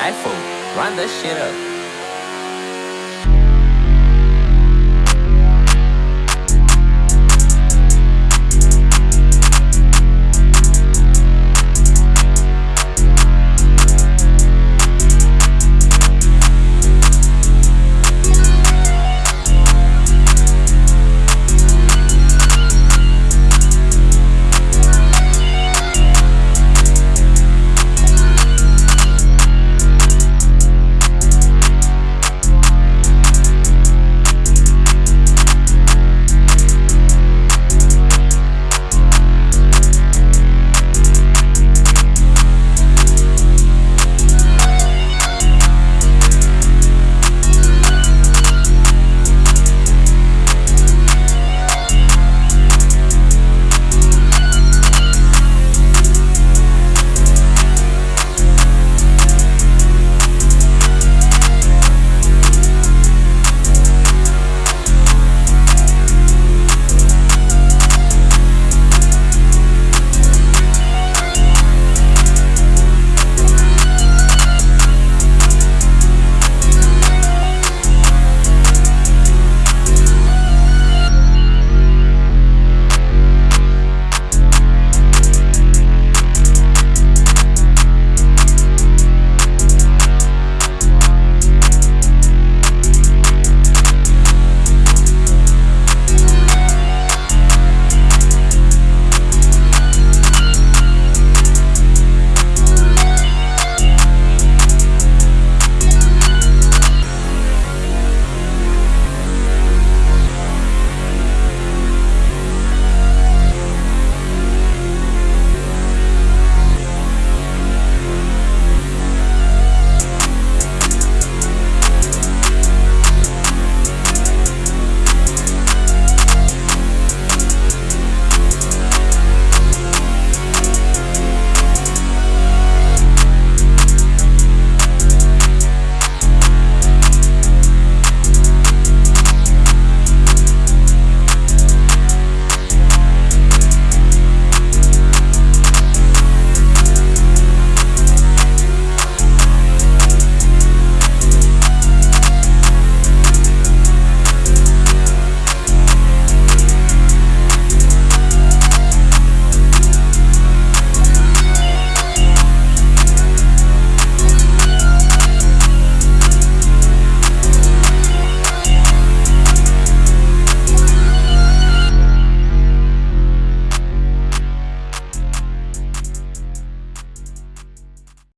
iPhone, run that shit up.